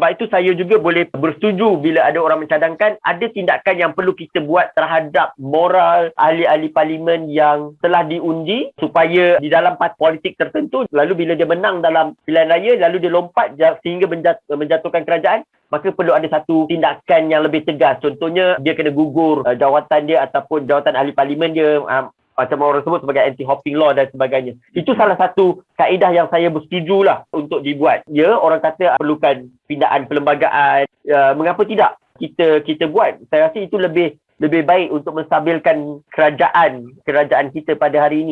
Sebab itu saya juga boleh bersetuju bila ada orang mencadangkan ada tindakan yang perlu kita buat terhadap moral ahli-ahli parlimen yang telah diundi supaya di dalam parti politik tertentu lalu bila dia menang dalam pilihan raya lalu dia lompat sehingga menjatuhkan kerajaan maka perlu ada satu tindakan yang lebih tegas. Contohnya dia kena gugur uh, jawatan dia ataupun jawatan ahli parlimen dia uh, macam orang sebut sebagai anti-hopping law dan sebagainya. Itu salah satu kaedah yang saya bersetuju lah untuk dibuat. Ya, orang kata perlukan pindaan perlembagaan. Uh, mengapa tidak kita kita buat? Saya rasa itu lebih lebih baik untuk menstabilkan kerajaan kerajaan kita pada hari ini.